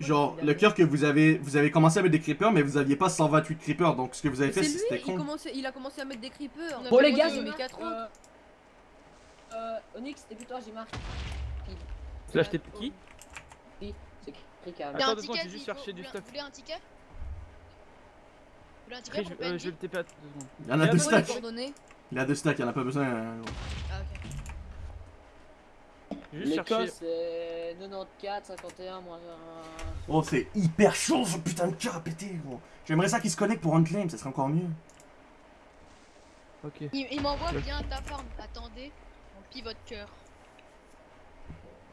Genre, le cœur que vous avez, vous avez commencé à mettre des creepers, mais vous aviez pas 128 creepers, donc ce que vous avez C'est fait, c'était il, con. il a commencé à mettre des creepers. Bon fait les gars, j'ai mis marre. quatre autres. Euh, Onyx, t'es plus toi, j'ai marre. Slash TP qui C'est Cri qui. Il y a Attends, un deux secondes, ticket, j'ai juste cherché du vous stuff. Vous voulez un ticket Vous voulez un ticket je, euh, je vais le TP à deux secondes. Il y en a Et deux attends, stacks. Il a deux stacks, il en a pas besoin. euh. Ah, ok. L'Écosse, c'est 94, 51, moins un. Oh, c'est hyper chaud ce putain de cœur à péter, gros. J'aimerais ça qu'il se connecte pour unclaim, ça serait encore mieux. Ok. Il, il m'envoie Ouais. bien ta farm. Attendez, on pivot cœur.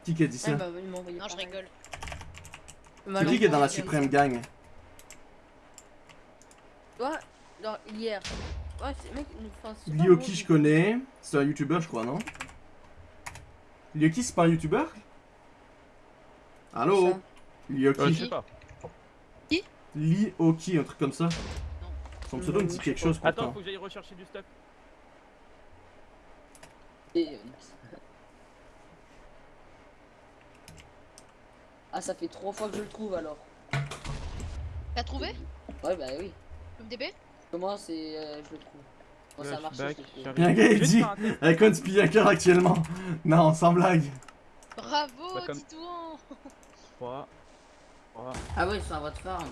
Qui qui a dit ça Ah bah, il Non, je rigole. C'est qui qui est dans la suprême gang Toi, genre, hier. Ouais, c'est mec, enfin, Lioki, je connais. C'est un youtubeur, je crois, non? Lioki, c'est pas un youtubeur Allô? Ça. Euh, je Lioki. sais pas. Lioki, un truc comme ça. Son pseudo me dit quelque chose Attends, pourtant. faut que j'aille rechercher du stuff. Et. Ah, ça fait trois fois que je le trouve alors. T'as trouvé? Ouais, bah oui. Tu me DP Comment c'est. euh, je le trouve? Quand ça marche, je je Je gars, il dit. un. Icon speed hacker actuellement. Non, sans blague. Bravo, Bah, comme- Titouan 3. 3. Ah ouais, ils sont à votre farm.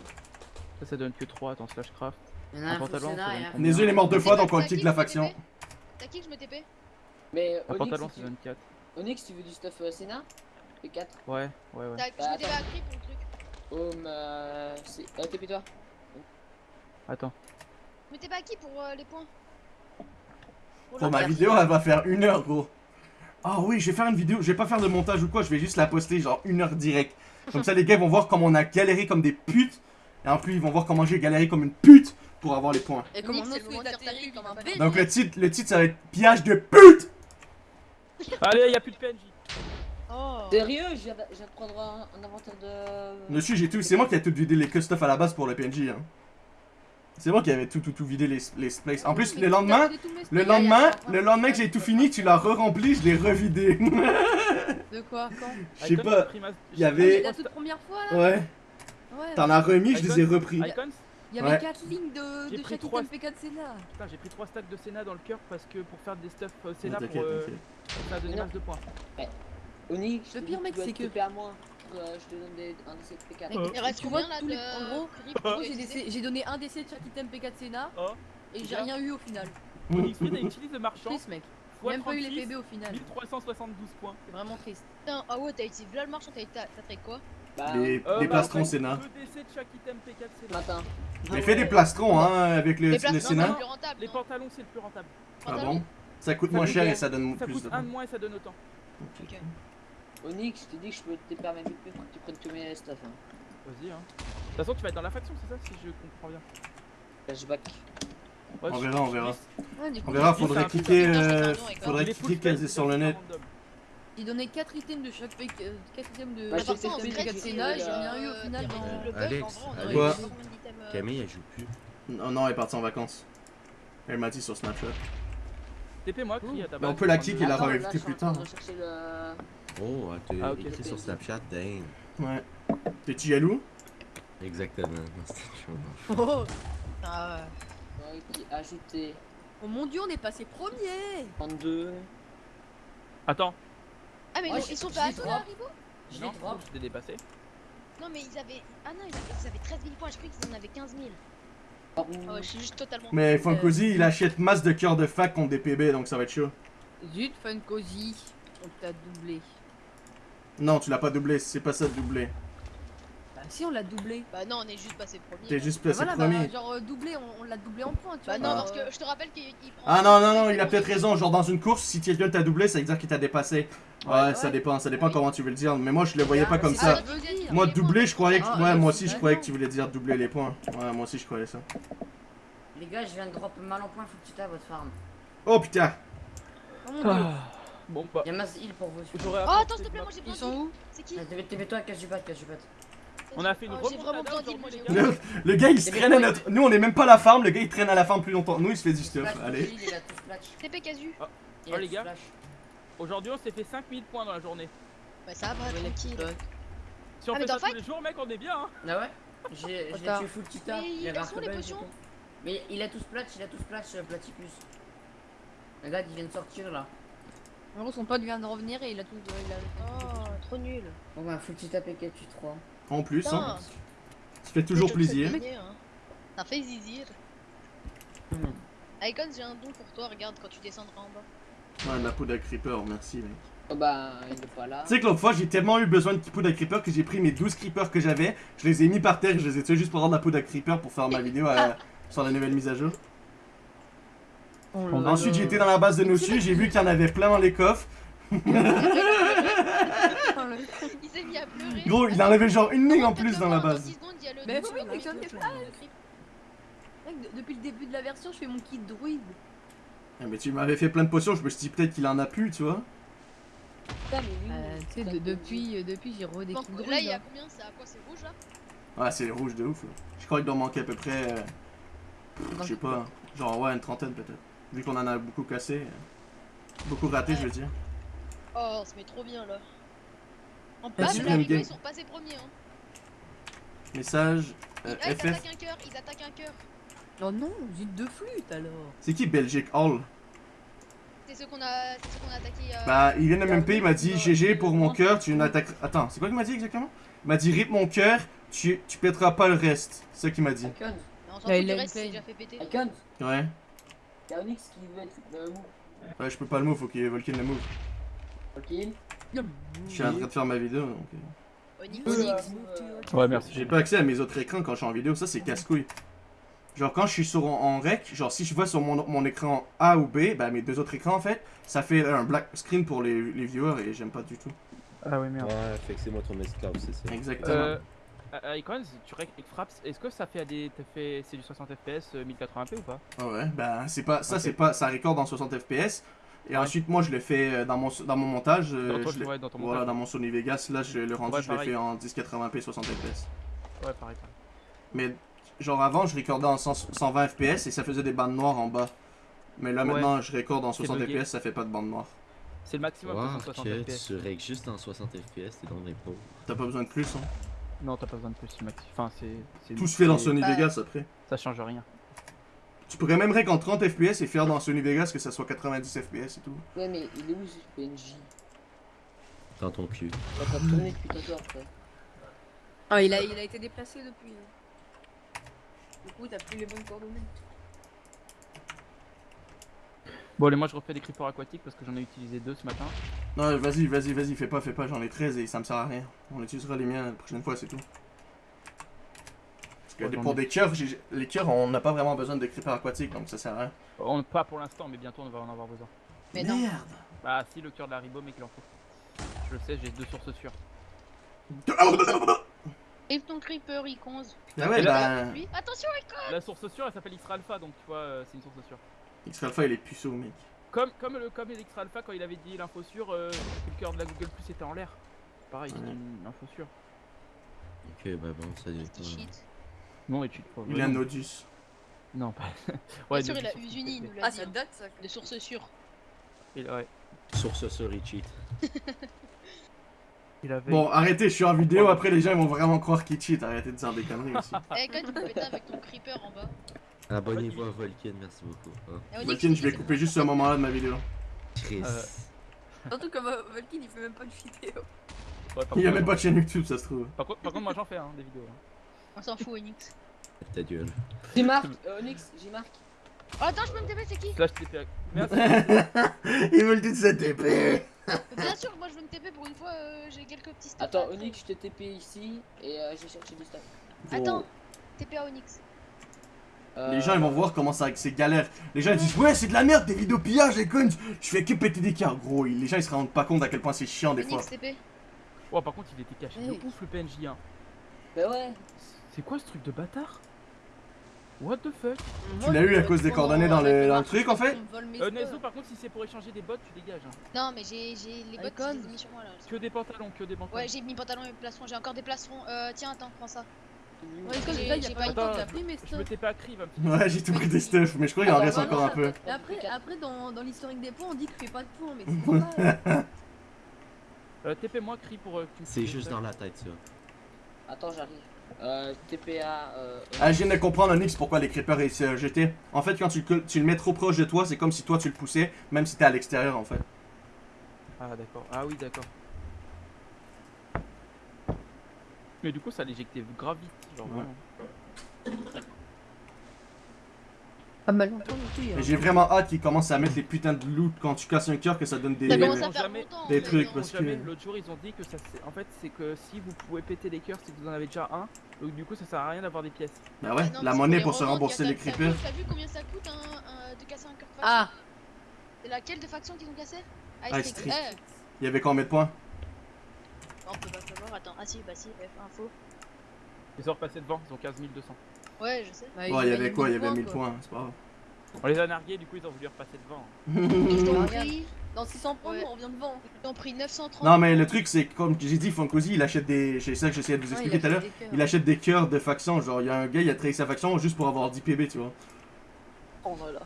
Ça, ça donne que 3. Attends, slash craft. Il y en a Un un pantalon, un Nezu il est mort deux fois donc on kick la je me faction. TP T'as qui que je me TP? Mais Un pantalon, ça donne 4. Onyx, tu veux du stuff euh, Senna P4 Ouais, ouais, ouais. T'as- Je Bah, me TP attends. à pour le truc. Euh, c'est. Euh, TP-toi. Attends. Je me TP à qui pour euh, les points? Pour ma vidéo, elle va faire une heure, gros. Ah oui, je vais faire une vidéo. Je vais pas faire de montage ou quoi, je vais juste la poster genre une heure direct. Comme ça, les gars ils vont voir comment on a galéré comme des putes. Et en plus, ils vont voir comment j'ai galéré comme une pute pour avoir les points. Et comment le Donc le titre, le titre ça va être Pillage de pute Allez, y'a plus de PNJ. Oh Sérieux, je viens de prendre un, un inventaire de. Dessus, j'ai tout. C'est moi qui ai tout vidé les que stuff à la base pour le PNJ. Hein. C'est moi qui avais tout, tout, tout vidé les, les places. En plus, le lendemain, le lendemain, le lendemain que j'ai tout fini, tu l'as re-rempli, je l'ai revidé. De quoi Quand Je sais pas, il y avait- La toute première fois là Ouais, t'en as remis, je les ai repris. Il y avait Ouais. 4 lignes de, de pris chaque trois- item P4 Senna. Putain, j'ai pris 3 stacks de Senna dans le cœur parce que pour faire des stuff euh, Senna pour euh, ça a donné de points. Onyx, Le pire, mec, c'est que- moi. Euh, je te donne des, un de ces P4. Euh. Il reste Tu vois, combien là tous les- de en gros, j'ai donné un décès de chaque item P4 Senna Oh. et j'ai rien eu au final. Onyx Speed utilise le marchand. Triste mec. Même pas eu les 36, PB au final. 1372 points. C'est vraiment triste. Putain, ah ouais, t'as utilisé là le marchand, t'as trait quoi Bah, Les, Euh, les bah, plastrons fait, Sénat. Décès de chaque item P4 Senna. matin. J'ai fait des plastrons hein, avec le, Les le places, non, Sénat. c'est plus rentable. Les pantalons, c'est le plus rentable. Ah bon? Ça coûte Ça moins coûte cher et ça donne Ça plus coûte de un de moins et ça donne autant. Ok. Onyx, je te dis que je peux te permettre fait pour que tu prennes tous mes stuff. Hein. Vas-y, hein. De toute façon, tu vas être dans la faction, c'est ça, si je comprends bien. Flashback. Ouais, On verra, on verra. Ouais, coup, On verra, faudrait cliquer, euh, faudrait Il cliquer c'est sur le net. J'ai donné 4 items de chaque P4 euh, items de Bah, Attends, en sais, item vrai, c'est P4 que- Senna, j'ai euh, rien eu au final dans. Le bug, Alex, en vrai, on aurait Alex. eu Quoi combien d'items, euh, Camille Camille, elle joue plus. Non, non, elle est partie en vacances. Elle m'a dit sur Snapchat. Ta Mais on peut la kick et la réinviter plus tard. Oh, elle t'a Ah, écrit sur Snapchat, dang. Ouais. T'es-tu jaloux? Exactement. Non, c'était chaud, non. Oh, Ah ouais. Ouais, qui ajouté oh mon dieu, on est passé premier 32. Attends, Ah, mais Ouais, ils, ils sont pas à les là. Rivo Je non, les drop. je t'ai dépassé. Non, mais ils avaient. Ah non, ils avaient, ils avaient 13 000 points, je croyais qu'ils en avaient 15 000. Oh, Ah ouais, je suis juste totalement. Mais Funkozy, il achète masse de cœurs de fac contre des PB, donc ça va être chaud. Zut, fun cozy, on t'a doublé. Non, tu l'as pas doublé, c'est pas ça de doubler. Bah si, on l'a doublé. Bah non, on est juste passé premier. T'es juste Bah voilà, bah, premier. genre euh, doublé, on, on l'a doublé en points, tu Bah vois. non, Ah. parce que je te rappelle qu'il il prend. Ah non, non, non, il a peut-être raison. Genre dans une course, si quelqu'un t'a doublé, ça veut dire qu'il t'a dépassé. Ouais, Ouais. ça dépend, ça dépend Oui. comment tu veux le dire. Mais moi, je le voyais Ah, pas comme ça. ça. veut dire. Moi, doubler, je croyais que. Ah, Ouais, euh, moi aussi, je bah croyais non. que tu voulais dire doubler les points. Ouais, moi aussi, je croyais ça. Les gars, je viens de drop mal en point, faut que tu tapes votre farm. Oh putain Oh. Bon, bah, Y'a masse heal pour vous. Oh, attends, s'il te plaît, moi j'ai Ils besoin sont de. où C'est qui Ah, TP-toi, cache du bat, cache du bat. On a fait une Oh, remontada le, le gars, il se traîne à notre. Nous, on est même pas à la farm, le gars, il traîne à la farm plus longtemps. Nous, il se fait du stuff. Allez. heal, il a tout splash. TP casu. Il a Oh, les gars. Aujourd'hui, on s'est fait 5000 points dans la journée. Bah ça va, tranquille. Si on Ah, mais fait ça tous les jours, mec, on est bien, hein. Ah ouais? J'ai tué full tita. Mais il quelles avait sont les potions. Mais il a tout splash, il a tout splash, euh, Platypus. Regarde, il vient de sortir là. En gros, son pote vient de revenir et il a tout. Il a... Oh, trop nul. Bon bah, tu tapes et 3. En plus, Putain. hein. Ça fait toujours plaisir. gagner, hein. Ça fait zizir. Hmm. Icon, j'ai un don pour toi, regarde quand tu descendras en bas. Ouais, de la poudre à creeper, merci, mec. Oh bah, il est pas là. Tu sais que l'autre fois, j'ai tellement eu besoin de poudre à creeper que j'ai pris mes 12 creepers que j'avais, je les ai mis par terre, je les ai tués juste pour avoir de la poudre à creeper pour faire ma vidéo à- sur la nouvelle mise à jour. Oh Ensuite, été dans la base de Nossu, j'ai vu qu'il y en avait plein dans les coffres. Il s'est mis à pleurer. Gros, il en avait genre une ligne en plus dans la base. 10 secondes, il y a le Mais oui, mais j'en ai pas. depuis le début de la version, je fais mon kit druide. Ah, mais tu m'avais fait plein de potions, je me suis dit peut-être qu'il en a plus, tu vois. Putain, mais oui. Euh, tu sais, de- depuis, euh, depuis j'ai redécouvert. Donc druide. là, il y a hein. combien C'est à quoi C'est rouge là? Ouais, c'est rouge de ouf. là. Je crois qu'il doit manquer à peu près. euh, Je sais pas. Genre, ouais, une trentaine peut-être. Vu qu'on en a beaucoup cassé. euh, Beaucoup raté, je veux dire. Oh, on se met trop bien là. En viens de game. ils sont passés premiers. Hein. Message. euh, Ah, ils FF. attaquent un cœur, ils attaquent un cœur. Oh non, j'ai deux flûtes alors. C'est qui Belgique? Hall C'est ceux qu'on a, c'est ceux qu'on a attaqué. Euh... Bah, il vient de MP, il m'a dit GG pour mon cœur, tu n'attaques. Attends, c'est quoi qu'il m'a dit exactement? Il m'a dit rip mon cœur, tu, tu pèteras pas le reste. C'est ça qu'il m'a dit. Icons, mais on s'en Ouais, il reste, déjà fait péter. Icons, Ouais. y'a Onyx qui veut être dans le move. Ouais, je peux pas le move, faut qu'il Volkin le move. Ok Je suis en train de faire ma vidéo donc. euh, Onyx, Ouais, merci. J'ai pas accès à mes autres écrans quand je suis en vidéo, ça c'est casse-couille. Genre quand je suis sur en, en rec, genre si je vois sur mon, mon écran A ou B, bah mes deux autres écrans en fait, ça fait un black screen pour les, les viewers et j'aime pas du tout. Ah oui, merde. Ouais, fait que c'est moi ton esclave, c'est ça. Exactement. Euh, euh, Icons, tu rec- frappes, est-ce que ça fait à des. fait, c'est du 60 FPS, euh, 1080p ou pas? Ah ouais, bah c'est pas ça c'est pas ça record en 60 fps et ensuite moi je le fais euh, dans mon dans mon montage euh, Dans ton- je l'ai- ouais, dans ton voilà montage. dans mon Sony Vegas là je le rendu Ouais, je l'ai fait en 1080p 60 fps. Ouais, pareil. pareil. Mais genre avant je recordais en 100 120 fps et ça faisait des bandes noires en bas. Mais là Ouais. maintenant je recorde en C'est 60 bugué. fps, ça fait pas de bande noire. C'est le maximum Wow, de 160 que FPS. tu règles juste en 60 FPS, t'es dans les pauvres. T'as pas besoin de plus hein? Non, t'as pas besoin de plus, c'est maxi. Enfin, c'est. Tout se fait dans Sony Bah. Vegas après. Ça change rien. Tu pourrais même rec en 30 fps et faire dans Sony Vegas que ça soit 90 fps et tout. Ouais, mais il est où ce PNJ Dans ton cul. Il depuis. Ah, il a, il a été déplacé depuis. hein. Du coup, t'as plus les bonnes coordonnées. Bon, allez, moi je refais des creepers aquatiques parce que j'en ai utilisé deux ce matin. Non vas-y vas-y vas-y fais pas fais pas j'en ai 13 et ça me sert à rien. On utilisera les miens la prochaine fois c'est tout. Que pour des cœurs, j'ai- les cœurs on n'a pas vraiment besoin de creeper aquatique donc ça sert à rien. On, pas pour l'instant, mais bientôt on va en avoir besoin. Mais non. Merde Bah, si le cœur de la ribo, mais qu'il en faut. Je le sais, j'ai deux sources sûres. Et ton creeper, Icons. Ah ouais bah Lui, attention, Icons La source sûre, elle s'appelle X Alpha, donc tu vois, euh, c'est une source sûre. X Alpha il est puceau mec. Comme, comme, le, comme X Alpha, quand il avait dit l'info sûre, euh, le cœur de la Google Plus était en l'air. Pareil, c'est Ouais. une info sûre. Ok, bah bon, ça cheat. Non, et tu pas. Il a un Nodus. Non, pas. Bien sûr, il a Usuni, il nous l'a Ah, ça hein. date ça. De source sûre. Il, ouais. Source sur il cheat. Il avait. Bon arrêtez je suis en vidéo après les gens ils vont vraiment croire qu'il cheat arrêtez de dire des conneries aussi. Eh, quand tu peux avec ton creeper en bas. Abonnez-vous à Volken, merci beaucoup. hein. Il je vais couper juste ce moment là de ma vidéo. Chris. Euh, Surtout que euh, Valkyrie il fait même pas de vidéo. ouais, Il y a même pas de chaîne YouTube ça se trouve. Par contre, par contre, moi j'en fais hein, des vidéos. hein. On s'en fout, Onyx. Ta gueule. J'ai marque, euh, Onyx, j'ai marque. Oh, attends, je peux me TP, c'est qui Slash TP. Merci. Il me le dit de cette épée. Bien sûr, moi je veux me TP pour une fois, euh, j'ai quelques petits stuff. Attends, Onyx, je t'ai TP ici et euh, j'ai cherché du stuff. Attends, TP à Onyx. Euh, Les gens ils vont voir comment ça c'est galère. Les gens ils disent ouais c'est de la merde tes vidéos pillage et con. Je fais que péter des cœurs gros. Les gens ils se rendent pas compte à quel point c'est chiant des fois. Onyx TP. Oh, par contre, il était caché de Hey. ouf le PNJ. Hein. Bah ouais. C'est quoi ce truc de bâtard? What the fuck? Tu l'as eu à cause des coordonnées dans le, dans le truc en fait? Euh, Nezo, par contre, si c'est pour échanger des bottes, tu dégages. Hein. Non, mais j'ai les bottes, mis sur moi là. Que des pantalons, que des pantalons. Ouais, j'ai mis pantalon et plastron, j'ai encore des plastrons. Euh, tiens, attends, prends ça. Ouais, J'ai- pas eu le que temps. pris mes Je pas Ouais j'ai tout pris des stuff mais je crois qu'il en Ah, reste bah, encore un peu. Après, après dans, dans l'historique des points, on dit que je fais pas de points, mais c'est pas Euh, TP-moi, crie pour. euh, que tu C'est juste dans la tête ça. Attends, j'arrive. Euh, TPA. Euh, Ah, je viens de comprendre Onyx pourquoi les creepers ils se jetaient. En fait quand tu, le- tu le mets trop proche de toi c'est comme si toi tu le poussais même si t'es à l'extérieur en fait. Ah, d'accord. Ah, oui, d'accord. Mais du coup, ça l'éjectait grave vite. Genre, Ouais. vraiment. Pas mal longtemps non plus. Mais j'ai vraiment hâte qu'ils commencent à mettre les putains de loot quand tu casses un cœur que ça donne des... Ça jamais- des trucs, parce Jamais. que- L'autre jour, ils ont dit que ça. c'est- En fait, c'est que si vous pouvez péter les cœurs, que vous en avez déjà un. Donc, du coup, ça sert à rien d'avoir des pièces. Bah ouais, Non, la monnaie pour se rembourser les creepers. T'as vu combien ça coûte un, un- de casser un cœur Ah C'est laquelle de faction qu'ils ont cassé? Ah, Ice Street. Eh, Il y avait combien de points? On peut pas savoir, attends. Ah si, bah si, F info. Ils sont repassés devant, ils ont 15 200. Ouais, je sais. Bah, il y avait quoi? Il y avait 1000 points, c'est pas grave. On les a nargués, du coup, ils ont voulu repasser devant. Ils t'ont pris, Dans 600 points, Ouais. on revient devant. ils t'ont pris 930. Non mais le truc c'est que, comme j'ai dit, Funkozy il achète des... C'est ça que j'essayais de vous expliquer tout à l'heure. Il achète des cœurs de faction, genre il y a un gars il a trahi sa faction juste pour avoir 10 PB tu vois. prendre là.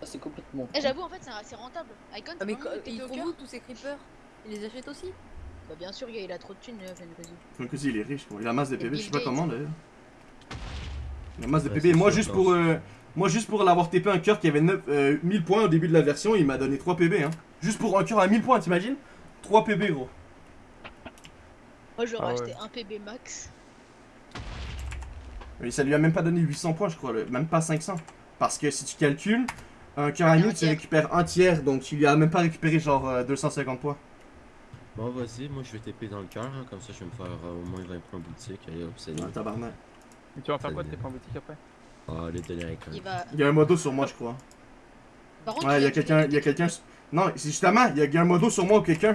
Ça c'est complètement. Eh, j'avoue, en fait, c'est c'est rentable. Icon, Ah, c'est mais ils font tous ces creepers Ils les achètent aussi? Bah, bien sûr, il a trop de thunes, euh, Fantasy. Fantasy, il est riche, quoi. Il a masse de Et PB, je sais pas comment d'ailleurs. Il a masse de Ouais, PB. Moi, juste pour, euh, moi, juste pour l'avoir TP un cœur qui avait 9, euh, 1000 points au début de la version, il m'a donné 3 PB. Hein. Juste pour un cœur à 1000 points, t'imagines? 3 PB, gros. Moi, j'aurais Ah ouais. acheté un PB max. Et ça lui a même pas donné 800 points, je crois, le- même pas 500. Parce que si tu calcules, un cœur à Un 1000, tu tiers. récupères un tiers, donc il lui a même pas récupéré genre euh, 250 points. Bon, vas-y, moi je vais TP dans le cœur, hein, comme ça je vais me faire euh, au moins 20 points boutique. Allez hop, c'est Ouais, tabarnak. Mais tu vas faire quoi de tes points boutique après? Ah, les quand Il même. va. Il y a un modo sur moi, je crois. Par contre, Ouais, il y a quelqu'un, fais il y a quelqu'un. Non, c'est justement, il y a- un modo sur moi ou quelqu'un.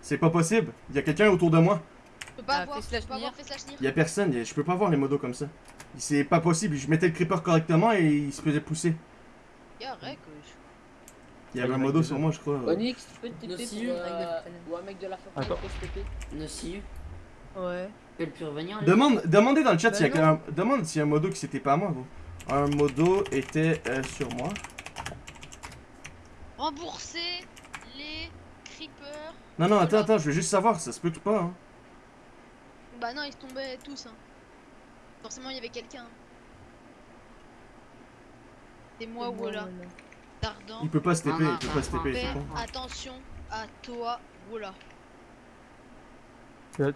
C'est pas possible. Il y a quelqu'un autour de moi. Tu peux pas Ah, avoir, peux. Il y a personne, il y a- je peux pas voir les modos comme ça. C'est pas possible, je mettais le creeper correctement et il se faisait pousser. Y'a rec, Il y avait un modo sur moi, je crois. Onyx, tu peux te TP pour, euh, ou un mec de la Attends. peut se TP. Nociu. Ouais. Tu peux le revenir là Demande, demandez dans le chat Bah s'il y a demande s'il y a un modo qui c'était pas à moi, gros. Un modo était euh, sur moi. Rembourser les creepers. Non, non, attends, attends, je veux juste savoir, ça se peut tout pas, hein. Bah non, ils tombaient tous. Hein. Forcément, il y avait quelqu'un. C'est moi ou là. Il peut pas se TP, Ah, il peut pas se TP, c'est con. attention à toi, Wola.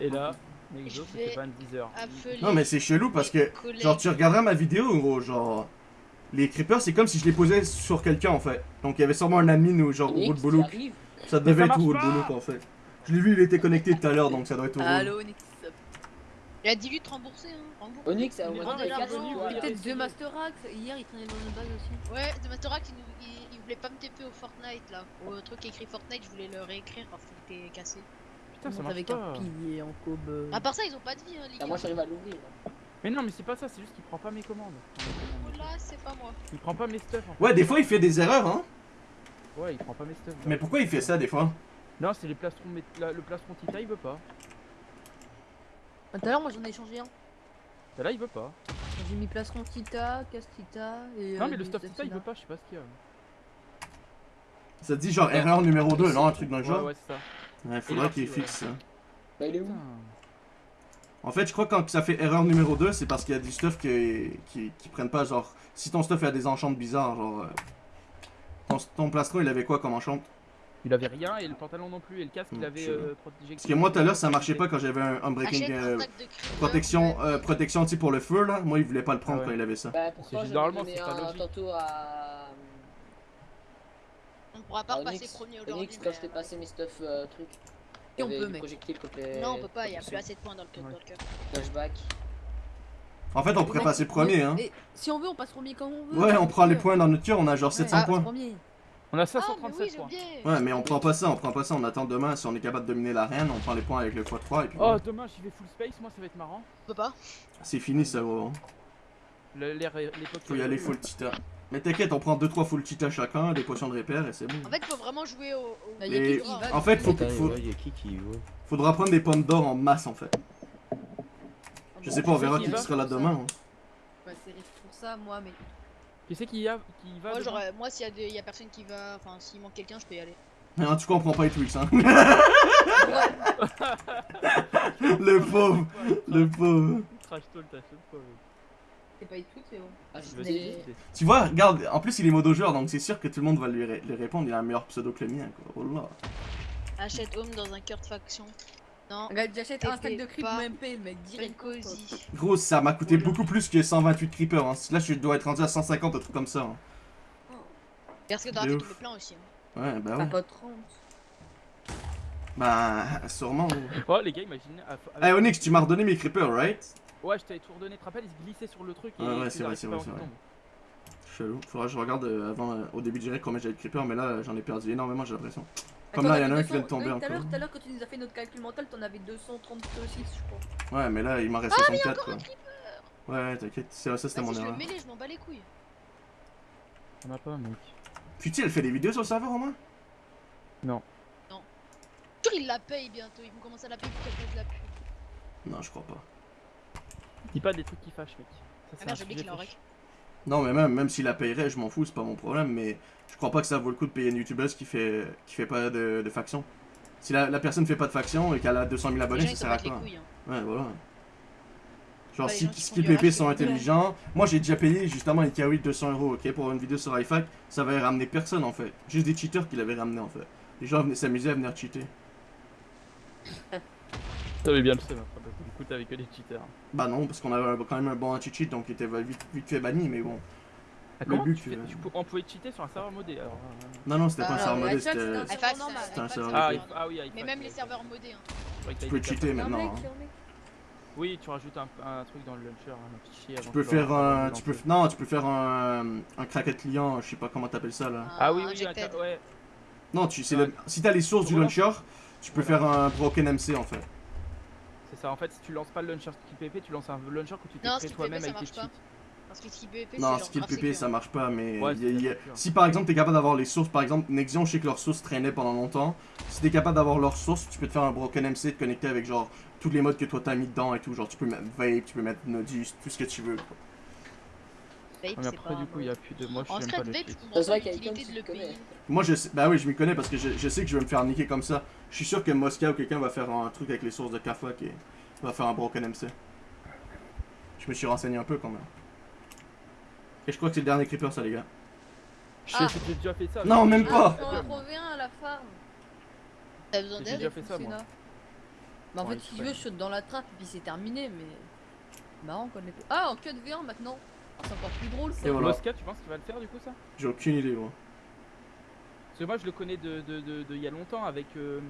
Et là, Nexo, c'était pas un 10 heures. Appeler Non, mais c'est chelou parce que, genre, tu regarderas ma vidéo, gros, genre. Les creepers, c'est comme si je les posais sur quelqu'un en fait. Donc il y avait sûrement un admin ou genre au Onyx, boulot. tu arrives Ça devait ça être boulot pas en fait. Je l'ai vu, il était connecté tout à l'heure donc ça doit être au Allo, Onyx. Il a dit lui de rembourser, hein. Onyx, c'est au Il est moins là, Peut-être deux Master Axe. Hier, il traînait dans une base aussi. Ouais, de Mastorac, il, nous- il, il voulait pas me TP au Fortnite là. Au truc écrit Fortnite, je voulais le réécrire parce qu'il était cassé. Putain, ça marche avec pas. un pilier en cobe. euh. À part ça, ils ont pas de vie, hein, les Ah, gars. moi j'arrive à l'ouvrir. Mais non, mais c'est pas ça, c'est juste qu'il prend pas mes commandes. Wola, c'est pas moi. Il prend pas mes stuff en fait. Ouais, des fois il fait des erreurs, hein. Ouais, il prend pas mes stuff. Mais pourquoi il fait ça des fois Non, c'est les plastrons, mais la- le plastron Tita il veut pas. Tout à l'heure, moi j'en ai échangé un. Et là il veut pas. J'ai mis plastron Tita, casse Tita et. Non, euh, mais le stuff Tita il veut pas, je sais pas ce qu'il y a. Ça te dit genre erreur numéro 2, non Un truc dans le Ouais, genre ouais, c'est ça. Ouais, faudrait Et qu'il fixe ça. Bah, il est où. En fait, je crois que quand ça fait erreur numéro 2, c'est parce qu'il y a du stuff qui, qui, qui prennent pas, genre, si ton stuff a des enchantes bizarres, genre, euh, ton, ton plastron il avait quoi comme enchante Il avait rien et le pantalon non plus et le casque il Hmm, avait euh, protégé. Parce que moi tout à l'heure ça marchait pas quand j'avais un, un breaking euh, protection, euh, protection pour le feu là. Moi il voulait pas le prendre Ah ouais. quand il avait ça. Bah, pourtant, généralement, c'est pas logique. tantôt à. On pourra pas repasser premier aujourd'hui. Onyx, quand mais, je t'ai passé mes stuff euh, trucs. Et on peut, côté. Non, on peut pas, il y a plus assez de points dans le cœur. Ouais. dans le cœur. Flashback. En fait on pourrait passer premier hein. Et si on veut, on passe premier quand on veut. Ouais on prend les points dans notre cœur, on a genre 700 Ah, points. On a Ah, mais 537 oui, j'ai points. Ouais mais on prend pas ça, on prend pas ça, on attend demain si on est capable de dominer l'arène, on prend les points avec le x3 et puis Oh, demain j'y vais full space, moi ça va être marrant. On peut pas. c'est fini ça gros. hein. L'époque. Faut y aller full tita. Mais t'inquiète, on prend 2-3 full tita chacun, des potions de repère et c'est bon. En fait, faut vraiment jouer au. Bah, Et en fait faut, faut- ouais, y a qui qui y va faudra prendre des pommes d'or en masse en fait. Je sais pas, on verra qui sera là demain. hein. Ouais, c'est pour ça, moi, mais. Qui c'est qui y, a... qui va Moi, demain j'aurais- moi, s'il y, a des- y a personne qui va. Enfin, s'il manque quelqu'un, je peux y aller. Mais en tout cas on prend pas les Twix hein. le pauvre, le pauvre. Trash talk, t'as fait quoi mec C'est pas tout, c'est bon. Ah, j'ai- s'exciter. Tu vois, regarde, en plus il est modo joueur donc c'est sûr que tout le monde va lui, ré- lui répondre, il a un meilleur pseudo que le mien quoi. Oh là. Achète home dans un cœur de faction. Non. Regarde, j'achète un stack de creep MP, le mec, direct. Gros, ça m'a coûté beaucoup plus que 128 creepers. Hein. Là je dois être rendu à 150, un truc comme ça. hein. Parce que fait ouf. tous les plans aussi. hein. Ouais, bah T'as ouais. pas 30. Bah, sûrement. Oh les gars, imaginez. à- Eh avec- Onyx, tu m'as redonné mes creepers, right? Ouais, je t'avais tout redonné, tu te rappelles, il se glissait sur le truc et Ouais, ouais, c'est vrai, c'est vrai, c'est vrai. Chelou. Faudra que je regarde euh, avant, euh, au début du direct combien j'avais de creepers, mais là j'en ai perdu énormément, j'ai l'impression. Comme là, il y en a un qui vient de tomber oui, Tout à l'heure, encore. tout à l'heure, quand tu nous as fait notre calcul mental, t'en avais 236, je crois. Ouais, mais là il m'en reste Ah, mais il y a 64 encore quoi. un creeper Ouais, t'inquiète, c'est- ça c'était mon je erreur. mêlé, je m'en bats les couilles. On a pas, mec. Putain, elle fait des vidéos sur le serveur au moins Sûr, ils la payent bientôt. Ils vont commencer à la payer pour qu'elle fasse de la pub. Non, je crois pas. Dis pas des trucs qui fâchent, mec. Ah c'est un merde, j'ai oublié qu'il en rec. Non, mais même, même s'il la payerait, je m'en fous, c'est pas mon problème, mais je crois pas que ça vaut le coup de payer une youtubeuse qui fait, qui fait pas de, de faction. Si la, la personne fait pas de faction et qu'elle a 200 000 Les abonnés, ça sert à les quoi couilles. hein. Ouais, voilà. Genre, les si, si du PP sont intelligents, moi j'ai déjà payé justement une Kawi de 200 euros, ok, pour une vidéo sur iFac, ça va ramener personne en fait. Juste des cheaters qui l'avaient ramené en fait. Les gens venaient s'amuser à venir cheater. T'avais bien le seum que des cheaters. Bah non, parce qu'on avait quand même un bon anti-cheat donc il était vite, vite fait banni, mais bon. Ah, Le but, tu fais- euh, tu peux- On pouvait cheater sur un serveur modé alors. euh, Non, non, c'était pas un Ah, serveur modé, c'était. un serveur ah, Ah, ah oui, Mais même les serveurs modés. hein. Tu peux cheater maintenant. hein. Oui, tu rajoutes un, un truc dans le launcher, un fichier. Tu peux faire un. Tu peux, non, tu peux faire un, un cracket client, je sais pas comment t'appelles ça là. Ah oui, oui, ouais. Non, tu, Ouais. le- si t'as les sources du launcher, tu peux faire un broken MC en fait. Ça, en fait, si tu lances pas le launcher skill PP, tu lances un launcher que tu t'es créé toi-même PP, ça avec tes marche cheats. Parce que skill PvP, Non, skill PP ça marche pas, mais Ouais, y a- y a- si par exemple t'es capable d'avoir les sources, par exemple Nexion, je sais que leurs sources traînaient pendant longtemps. Si t'es capable d'avoir leurs sources, tu peux te faire un broken MC, te connecter avec genre tous les modes que toi t'as mis dedans et tout. Genre tu peux mettre Vape, tu peux mettre Nodus, tout ce que tu veux. quoi. Vape, Mais c'est après, pas du coup, il y a plus de. Moi, je secret, pas Vape, vrai qu'Icon, l'utilité de le payer. Moi je sais, bah oui, je m'y connais parce que je, je sais que je vais me faire niquer comme ça. Je suis sûr que Mosca ou quelqu'un va faire un truc avec les sources de Kafak et va faire un broken MC. Je me suis renseigné un peu quand même. Et je crois que c'est le dernier creeper ça les gars. Je Ah. sais, j'ai déjà fait ça. Non, mais- même pas. Ah, on en un à la farm. T'as besoin J'ai d'aide déjà fait ça, moi. Bah en Ouais, fait, si sais. tu veux, je saute dans la trappe et puis c'est terminé, mais. Marrant qu'on fait. Ah, en queue de V1 maintenant Ah, C'est encore plus drôle ça. Et voilà. Mosca, tu penses qu'il va le faire du coup, ça? J'ai aucune idée moi. Parce que moi, je le connais de, de, de, de il y a longtemps avec euh,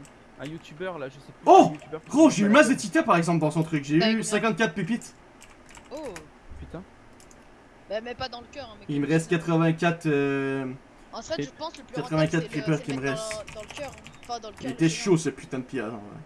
un youtubeur là, je sais plus. Oh Gros, j'ai eu masse de tita par exemple dans son truc. J'ai Bah, eu combien 54 pépites. Oh Putain. Bah, mais pas dans le cœur. hein, mec. Il me reste 84. euh, En fait, je pense le plus 84 rentable, c'est le- creepers qui me restent. Dans, dans le cœur. hein. Enfin, dans le cœur. Il était chaud ce putain de pillage. en vrai.